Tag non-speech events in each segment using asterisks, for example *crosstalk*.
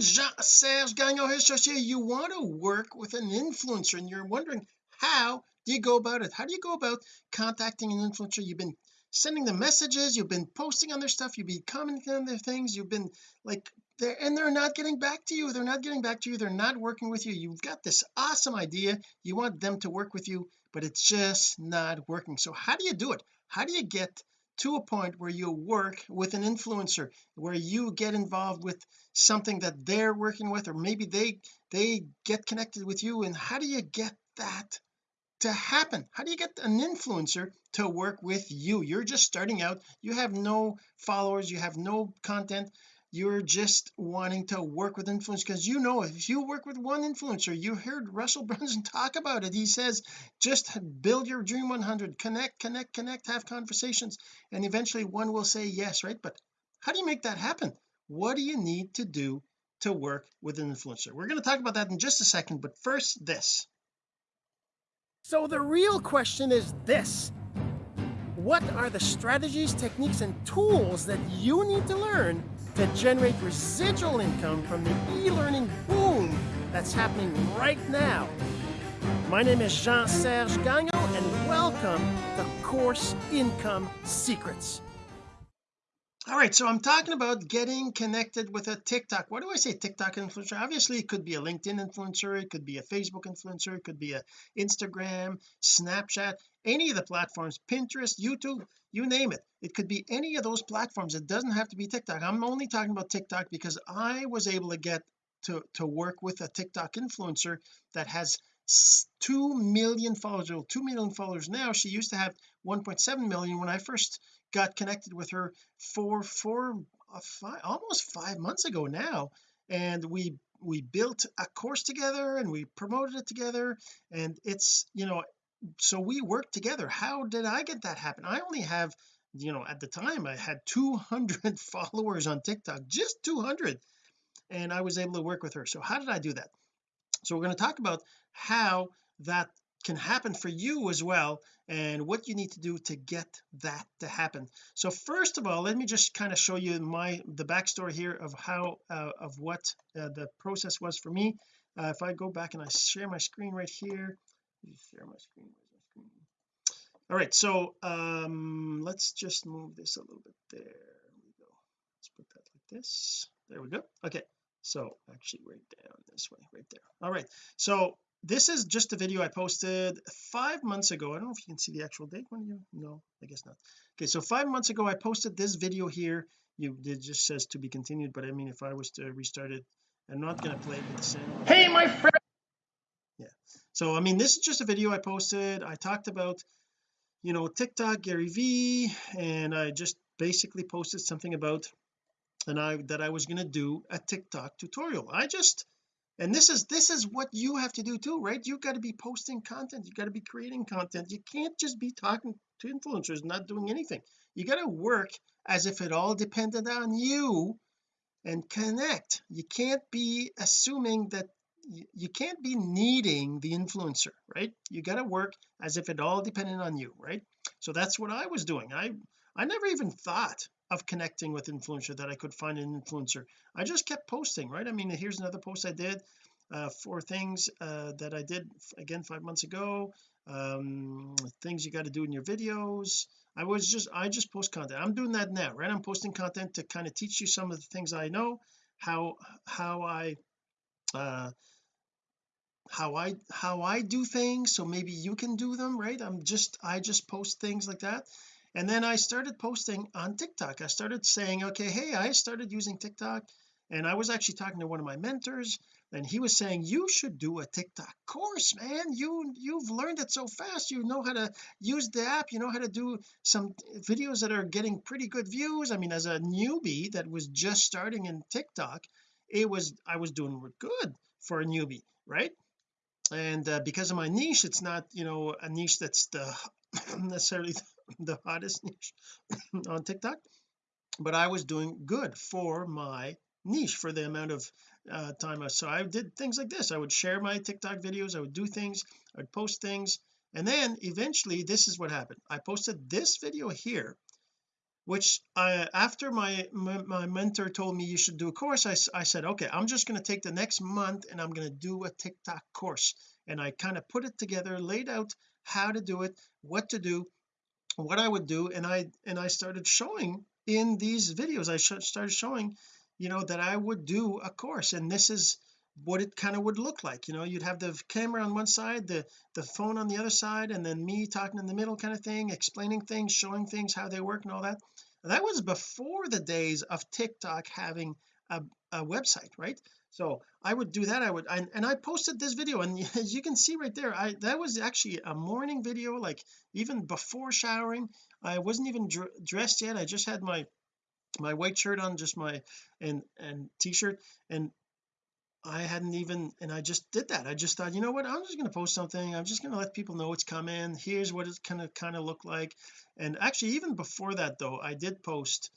Jean-Serge Gagnon here you want to work with an influencer and you're wondering how do you go about it? How do you go about contacting an influencer? You've been sending them messages you've been posting on their stuff you've been commenting on their things you've been like they're and they're not getting back to you they're not getting back to you they're not working with you. You've got this awesome idea you want them to work with you but it's just not working. So how do you do it? How do you get to a point where you work with an influencer where you get involved with something that they're working with or maybe they they get connected with you and how do you get that to happen? How do you get an influencer to work with you? You're just starting out. You have no followers. You have no content you're just wanting to work with influencers because you know if you work with one influencer you heard Russell *laughs* Brunson talk about it. He says just build your dream 100 connect connect connect have conversations and eventually one will say yes right? But how do you make that happen? What do you need to do to work with an influencer? We're going to talk about that in just a second but first this. So the real question is this. What are the strategies techniques and tools that you need to learn to generate residual income from the e-learning boom that's happening right now. My name is Jean-Serge Gagnon and welcome to Course Income Secrets. All right, so I'm talking about getting connected with a TikTok. What do I say TikTok influencer? Obviously, it could be a LinkedIn influencer, it could be a Facebook influencer, it could be a Instagram, Snapchat, any of the platforms, Pinterest, YouTube, you name it. It could be any of those platforms. It doesn't have to be TikTok. I'm only talking about TikTok because I was able to get to to work with a TikTok influencer that has 2 million followers. Or 2 million followers now. She used to have 1.7 million when I first got connected with her for for uh, five, almost five months ago now. And we we built a course together and we promoted it together. And it's you know so we worked together. How did I get that happen? I only have you know at the time I had 200 *laughs* followers on TikTok just 200 and I was able to work with her. So how did I do that? So we're going to talk about how that can happen for you as well and what you need to do to get that to happen. So first of all let me just kind of show you my the backstory here of how uh, of what uh, the process was for me. Uh, if I go back and I share my screen right here share my screen all right so um let's just move this a little bit there we go. Let's put that like this. There we go. Okay so actually right down this way right there. All right so this is just a video I posted five months ago. I don't know if you can see the actual date when you no I guess not. Okay so five months ago I posted this video here. You it just says to be continued but I mean if I was to restart it I'm not going to play it with the sound hey my friend. Yeah so I mean this is just a video I posted. I talked about you know TikTok Gary Vee and I just basically posted something about and I that I was going to do a TikTok tutorial. I just and this is this is what you have to do too right? You've got to be posting content you've got to be creating content. You can't just be talking to influencers not doing anything. You got to work as if it all depended on you and connect. You can't be assuming that you can't be needing the influencer right? You got to work as if it all depended on you right? So that's what I was doing. I I never even thought of connecting with influencer that I could find an influencer. I just kept posting right? I mean here's another post I did uh, for things uh, that I did again five months ago. Um, things you got to do in your videos. I was just I just post content. I'm doing that now right? I'm posting content to kind of teach you some of the things I know how how I uh how I how I do things so maybe you can do them right? I'm just I just post things like that and then I started posting on TikTok. I started saying okay hey I started using TikTok. And I was actually talking to one of my mentors and he was saying you should do a TikTok course man. You you've learned it so fast. You know how to use the app. You know how to do some videos that are getting pretty good views. I mean as a newbie that was just starting in TikTok it was I was doing good for a newbie right? And uh, because of my niche it's not you know a niche that's the *coughs* necessarily *laughs* the hottest niche *laughs* on TikTok but I was doing good for my niche for the amount of uh, time so I did things like this. I would share my TikTok videos. I would do things. I'd post things. And then eventually this is what happened. I posted this video here which I after my my, my mentor told me you should do a course I, I said okay I'm just going to take the next month and I'm going to do a TikTok course. And I kind of put it together laid out how to do it what to do what I would do and I and I started showing in these videos I sh started showing you know that I would do a course and this is what it kind of would look like you know you'd have the camera on one side the the phone on the other side and then me talking in the middle kind of thing explaining things showing things how they work and all that. That was before the days of TikTok having a, a website right so I would do that I would I, and I posted this video and *laughs* as you can see right there I that was actually a morning video like even before showering. I wasn't even dr dressed yet I just had my my white shirt on just my and and t-shirt and I hadn't even and I just did that. I just thought you know what? I'm just going to post something. I'm just going to let people know it's coming. Here's what it's kind of kind of look like. And actually even before that though I did post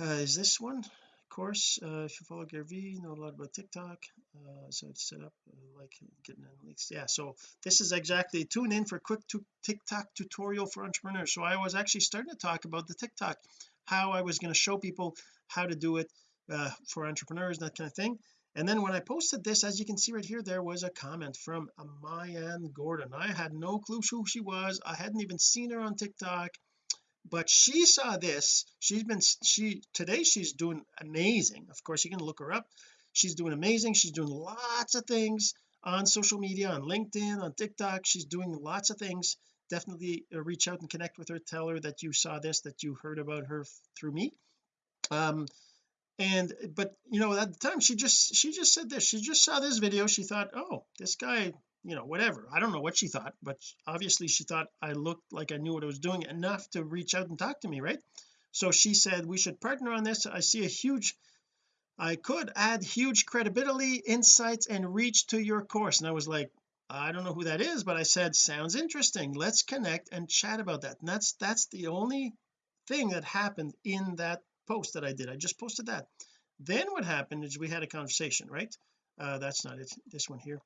uh, is this one course uh, if you follow Gary Vee know a lot about TikTok uh, so it's set up uh, like getting in leaks yeah so this is exactly tune in for quick TikTok tutorial for entrepreneurs. So I was actually starting to talk about the TikTok how I was going to show people how to do it uh, for entrepreneurs that kind of thing. And then when I posted this as you can see right here there was a comment from Mayan Gordon. I had no clue who she was. I hadn't even seen her on TikTok but she saw this she's been she today she's doing amazing. Of course you can look her up. She's doing amazing. She's doing lots of things on social media on LinkedIn on TikTok. She's doing lots of things. Definitely uh, reach out and connect with her. Tell her that you saw this that you heard about her through me. Um and but you know at the time she just she just said this. She just saw this video. She thought oh this guy you know whatever. I don't know what she thought but obviously she thought I looked like I knew what I was doing enough to reach out and talk to me right? So she said we should partner on this. I see a huge I could add huge credibility insights and reach to your course. And I was like I don't know who that is but I said sounds interesting. Let's connect and chat about that. And that's that's the only thing that happened in that post that I did. I just posted that. Then what happened is we had a conversation right? Uh that's not it. This one here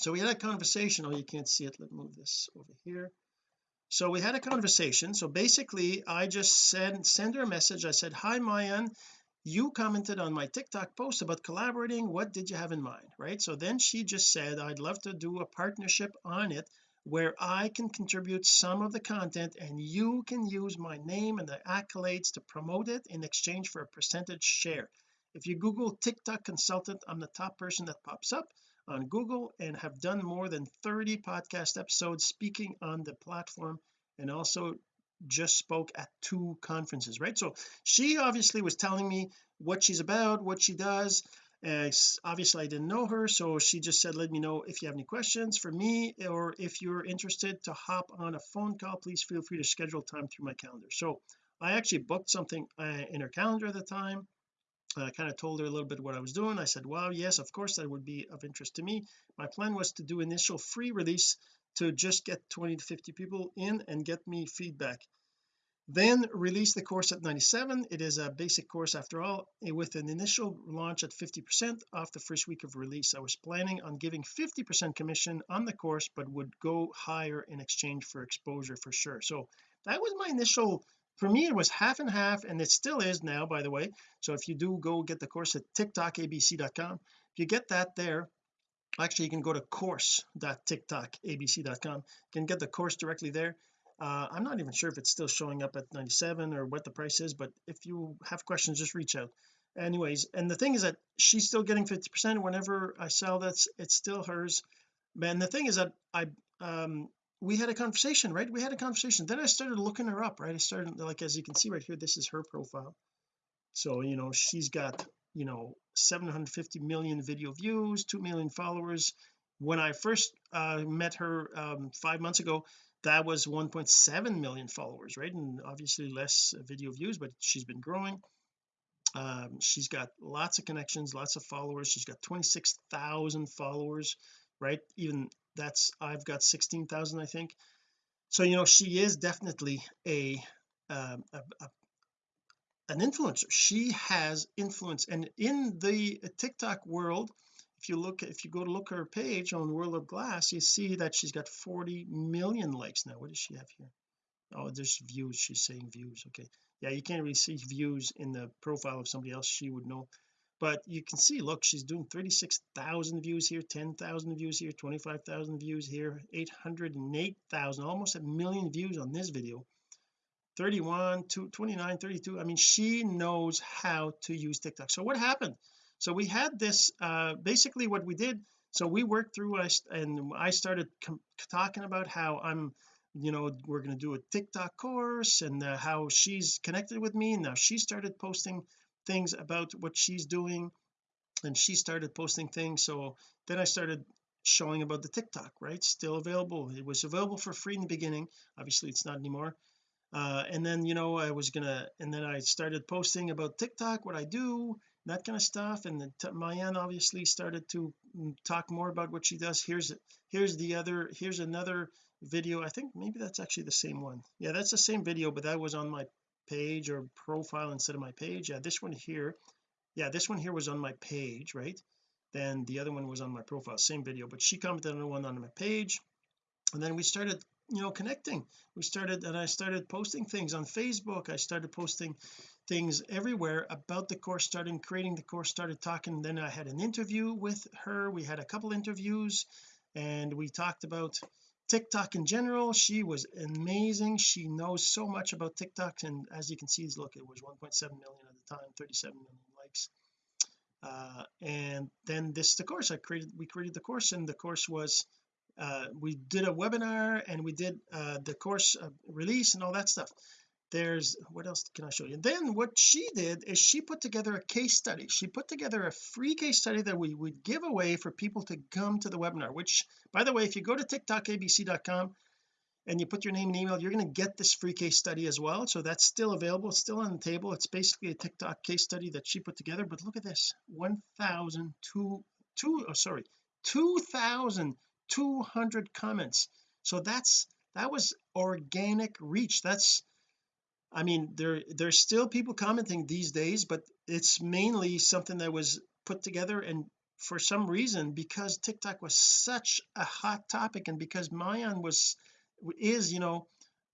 so we had a conversation. Oh you can't see it. Let me move this over here. So we had a conversation. So basically I just sent send her a message. I said hi Mayan. You commented on my TikTok post about collaborating. What did you have in mind? Right? So then she just said I'd love to do a partnership on it where I can contribute some of the content and you can use my name and the accolades to promote it in exchange for a percentage share. If you google TikTok consultant I'm the top person that pops up on Google and have done more than 30 podcast episodes speaking on the platform and also just spoke at two conferences right? So she obviously was telling me what she's about what she does. Uh, obviously I didn't know her so she just said let me know if you have any questions for me or if you're interested to hop on a phone call please feel free to schedule time through my calendar. So I actually booked something uh, in her calendar at the time I kind of told her a little bit what I was doing. I said well yes of course that would be of interest to me. My plan was to do initial free release to just get 20 to 50 people in and get me feedback. Then release the course at 97 it is a basic course after all eh, with an initial launch at 50 percent off the first week of release. I was planning on giving 50 percent commission on the course but would go higher in exchange for exposure for sure. So that was my initial for me it was half and half and it still is now by the way. So if you do go get the course at tiktokabc.com if you get that there actually you can go to course.tiktokabc.com you can get the course directly there. Uh, I'm not even sure if it's still showing up at 97 or what the price is but if you have questions just reach out. Anyways and the thing is that she's still getting 50 percent whenever I sell that's it's still hers. Man the thing is that I um we had a conversation right? We had a conversation. Then I started looking her up right? I started like as you can see right here this is her profile. So you know she's got you know 750 million video views 2 million followers. When I first uh, met her um, five months ago that was 1.7 million followers right? And obviously less video views but she's been growing. Um, she's got lots of connections lots of followers. She's got 26,000 followers right? Even that's I've got 16,000 I think. So you know she is definitely a, um, a, a an influencer. She has influence. And in the TikTok world if you look if you go to look her page on World of Glass you see that she's got 40 million likes now. What does she have here? Oh there's views. She's saying views. Okay. Yeah you can't really see views in the profile of somebody else. She would know but you can see look she's doing 36,000 views here 10,000 views here 25,000 views here 808,000 almost a million views on this video. 31 to 29 32 I mean she knows how to use TikTok. So what happened? So we had this uh basically what we did so we worked through us and I started talking about how I'm you know we're going to do a TikTok course and uh, how she's connected with me. And now she started posting things about what she's doing and she started posting things. So then I started showing about the TikTok right? Still available. It was available for free in the beginning. Obviously it's not anymore. Uh, and then you know I was gonna and then I started posting about TikTok what I do that kind of stuff. And then Mayan obviously started to mm, talk more about what she does. Here's here's the other here's another video. I think maybe that's actually the same one. Yeah that's the same video but that was on my page or profile instead of my page? Yeah this one here yeah this one here was on my page right? Then the other one was on my profile same video but she commented on the one on my page. And then we started you know connecting. We started and I started posting things on Facebook. I started posting things everywhere about the course starting creating the course started talking. Then I had an interview with her. We had a couple interviews and we talked about TikTok in general she was amazing. She knows so much about TikTok and as you can see look it was 1.7 million at the time 37 million likes. Uh, and then this is the course I created we created the course and the course was uh, we did a webinar and we did uh, the course uh, release and all that stuff there's what else can I show you? And then what she did is she put together a case study. She put together a free case study that we would give away for people to come to the webinar which by the way if you go to tiktokabc.com and you put your name and email you're going to get this free case study as well. So that's still available it's still on the table. It's basically a TikTok case study that she put together. But look at this 1,002 two oh sorry 2,200 comments. So that's that was organic reach. That's I mean there there's still people commenting these days but it's mainly something that was put together and for some reason because TikTok was such a hot topic and because Mayan was is you know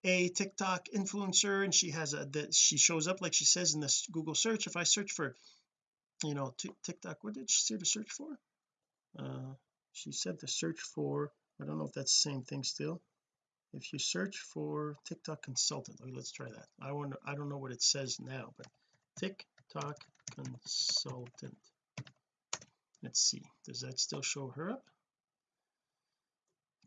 a TikTok influencer and she has a that she shows up like she says in this Google search. If I search for you know TikTok what did she say to search for? Uh she said to search for I don't know if that's the same thing still if you search for TikTok consultant okay, let's try that. I wonder I don't know what it says now but TikTok consultant. Let's see does that still show her up?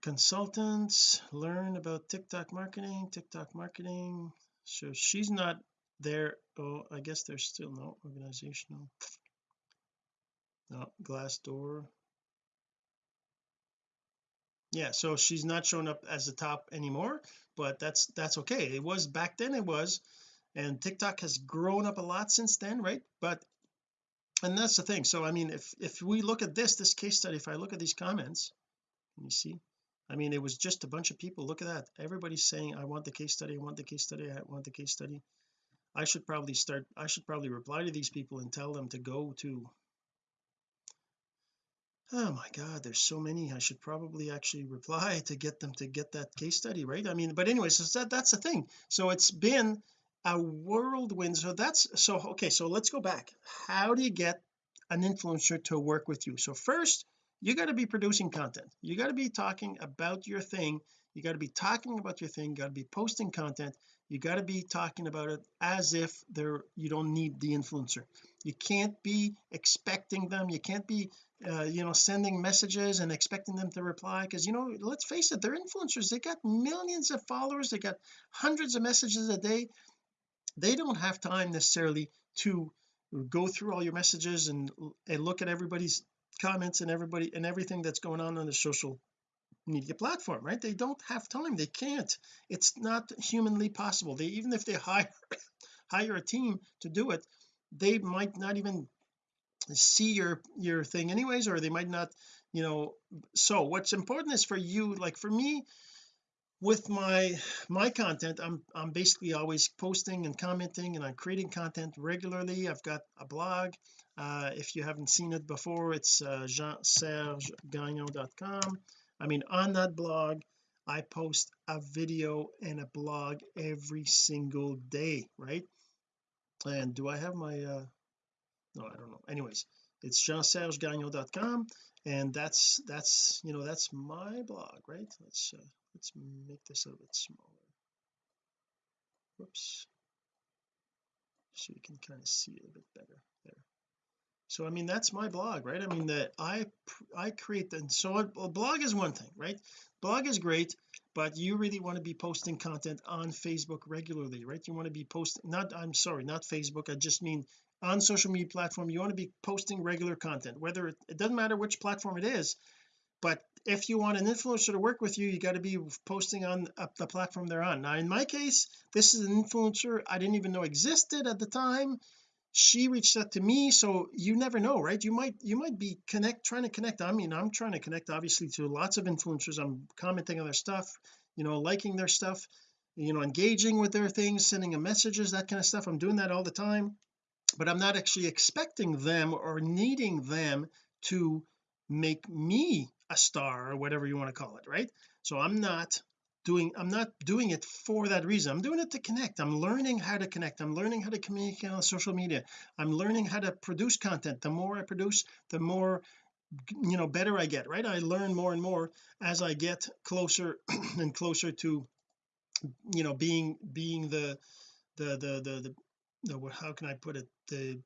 Consultants learn about TikTok marketing TikTok marketing. So she's not there. Oh I guess there's still no organizational. No Glassdoor yeah so she's not showing up as the top anymore but that's that's okay. It was back then it was and TikTok has grown up a lot since then right? But and that's the thing. So I mean if if we look at this this case study if I look at these comments you see? I mean it was just a bunch of people. Look at that. Everybody's saying I want the case study I want the case study I want the case study. I should probably start I should probably reply to these people and tell them to go to oh my god there's so many I should probably actually reply *laughs* to get them to get that case study right? I mean but anyways so that that's the thing. So it's been a whirlwind. So that's so okay so let's go back. How do you get an influencer to work with you? So first you got to be producing content. You got to be talking about your thing. You got to be talking about your thing. Got to be posting content you got to be talking about it as if there you don't need the influencer. You can't be expecting them. You can't be uh, you know sending messages and expecting them to reply because you know let's face it they're influencers. They got millions of followers. They got hundreds of messages a day. They don't have time necessarily to go through all your messages and, and look at everybody's comments and everybody and everything that's going on on the social media platform right? They don't have time. They can't. It's not humanly possible. They even if they *laughs* hire hire a team to do it they might not even see your your thing anyways or they might not you know. So what's important is for you like for me with my my content I'm I'm basically always posting and commenting and I'm creating content regularly. I've got a blog. Uh, if you haven't seen it before it's uh, jean-serge-gagnon.com I mean on that blog I post a video and a blog every single day right? And do I have my uh no I don't know. Anyways it's jeansergegagnon.com and that's that's you know that's my blog right? Let's uh, let's make this a little bit smaller. Whoops. So you can kind of see it a bit better. There so I mean that's my blog right? I mean that I I create the so a blog is one thing right? Blog is great but you really want to be posting content on Facebook regularly right? You want to be posting not I'm sorry not Facebook I just mean on social media platform you want to be posting regular content whether it, it doesn't matter which platform it is but if you want an influencer to work with you you got to be posting on uh, the platform they're on. Now in my case this is an influencer I didn't even know existed at the time she reached out to me so you never know right? You might you might be connect trying to connect I mean I'm trying to connect obviously to lots of influencers. I'm commenting on their stuff you know liking their stuff you know engaging with their things sending them messages that kind of stuff. I'm doing that all the time but I'm not actually expecting them or needing them to make me a star or whatever you want to call it right? So I'm not doing I'm not doing it for that reason. I'm doing it to connect. I'm learning how to connect. I'm learning how to communicate on social media. I'm learning how to produce content. The more I produce the more you know better I get right? I learn more and more as I get closer *clears throat* and closer to you know being being the the the the, the how can I put it? The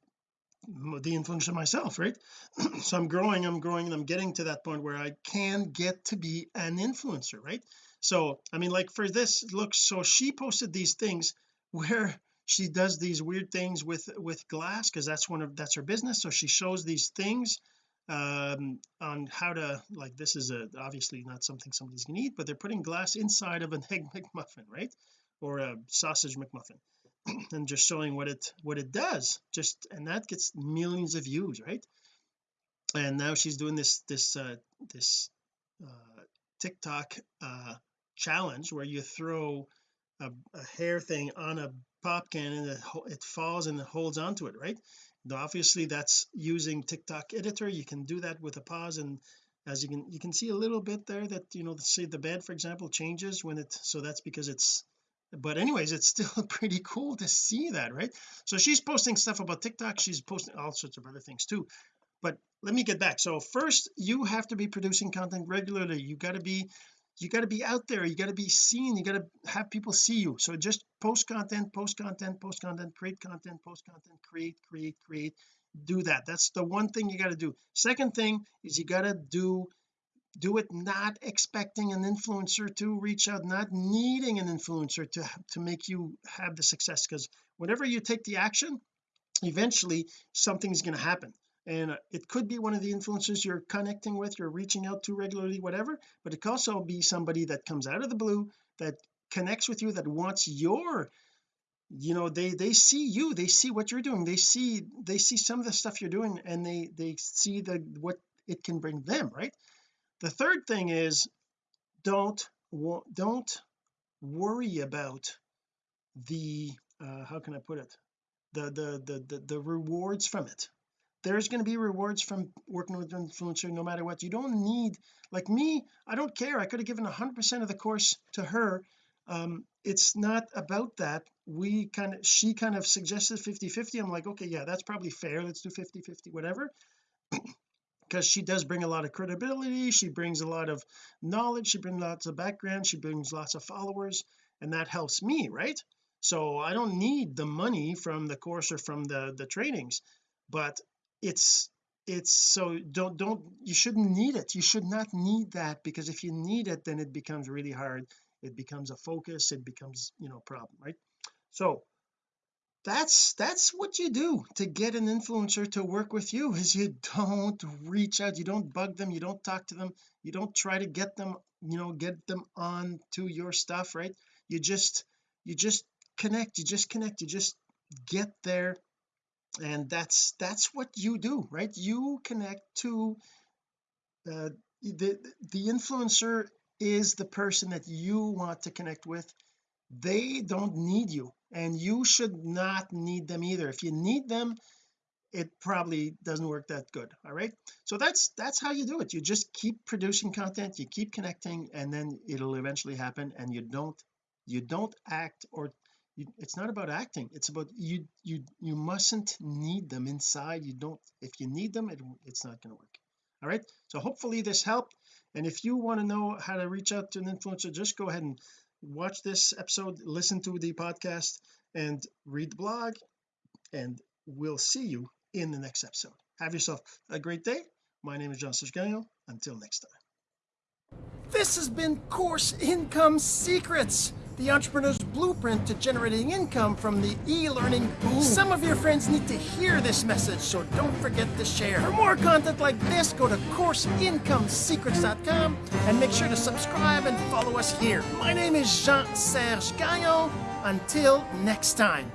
the influencer myself right? *clears throat* So I'm growing I'm growing and I'm getting to that point where I can get to be an influencer right so I mean like for this look so she posted these things *laughs* where she does these weird things with with glass because that's one of that's her business. So she shows these things um on how to like this is a obviously not something somebody's gonna eat but they're putting glass inside of an *laughs* egg McMuffin right? Or a sausage McMuffin *clears throat* and just showing what it what it does. Just and that gets millions of views right? And now she's doing this this uh this uh TikTok uh challenge where you throw a, a hair thing on a pop can and it, it falls and it holds onto it right? Now obviously that's using TikTok editor. You can do that with a pause and as you can you can see a little bit there that you know say the bed for example changes when it so that's because it's but anyways it's *laughs* still pretty cool to see that right? So she's posting stuff about TikTok. She's posting all sorts of other things too. But let me get back. So first you have to be producing content regularly. You got to be you got to be out there you got to be seen you got to have people see you. So just post content post content post content create content post content create create create do that. That's the one thing you got to do. Second thing is you got to do do it not expecting an influencer to reach out not needing an influencer to to make you have the success. Because whenever you take the action eventually something's going to happen and it could be one of the influencers you're connecting with you're reaching out to regularly whatever but it could also be somebody that comes out of the blue that connects with you that wants your you know they they see you they see what you're doing they see they see some of the stuff you're doing and they they see the what it can bring them right? The third thing is don't don't worry about the uh, how can I put it? The, the the the the rewards from it there's going to be rewards from working with an influencer no matter what. You don't need like me I don't care. I could have given 100% of the course to her. Um it's not about that. We kind of she kind of suggested 50 50 I'm like okay yeah that's probably fair. Let's do 50 50 whatever. *clears throat* Because she does bring a lot of credibility. She brings a lot of knowledge. She brings lots of background. She brings lots of followers and that helps me right? So I don't need the money from the course or from the the trainings. But it's it's so don't don't you shouldn't need it. You should not need that because if you need it then it becomes really hard. It becomes a focus. It becomes you know a problem right? So that's that's what you do to get an influencer to work with you is you don't reach out. You don't bug them. You don't talk to them. You don't try to get them you know get them on to your stuff right? You just you just connect. You just connect. You just get there and that's that's what you do right? You connect to uh, the the influencer is the person that you want to connect with. They don't need you and you should not need them either. If you need them it probably doesn't work that good all right? So that's that's how you do it. You just keep producing content you keep connecting and then it'll eventually happen and you don't you don't act or it's not about acting. It's about you you you mustn't need them inside. You don't if you need them it, it's not going to work. All right? So hopefully this helped. And if you want to know how to reach out to an influencer just go ahead and watch this episode listen to the podcast and read the blog and we'll see you in the next episode. Have yourself a great day. My name is Jean-Serge until next time. This has been course income secrets the entrepreneur's blueprint to generating income from the e-learning boom. Some of your friends need to hear this message, so don't forget to share. For more content like this, go to CourseIncomeSecrets.com and make sure to subscribe and follow us here. My name is Jean-Serge Gagnon. Until next time.